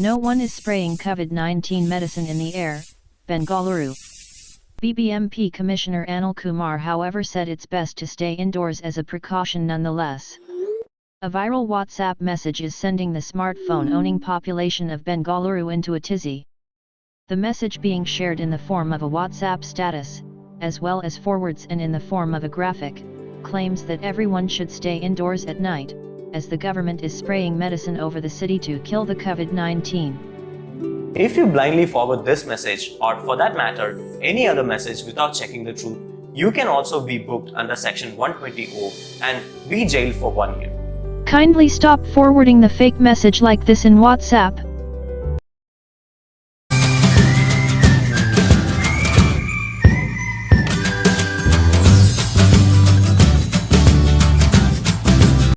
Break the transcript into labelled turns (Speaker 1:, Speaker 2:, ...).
Speaker 1: No one is spraying COVID-19 medicine in the air, Bengaluru. BBMP Commissioner Anil Kumar however said it's best to stay indoors as a precaution nonetheless. A viral WhatsApp message is sending the smartphone-owning population of Bengaluru into a tizzy. The message being shared in the form of a WhatsApp status, as well as forwards and in the form of a graphic, claims that everyone should stay indoors at night, as the government is spraying medicine over the city to kill the COVID-19.
Speaker 2: If you blindly forward this message or for that matter any other message without checking the truth, you can also be booked under section 120O and be jailed for one year.
Speaker 1: Kindly stop forwarding the fake message like this in WhatsApp,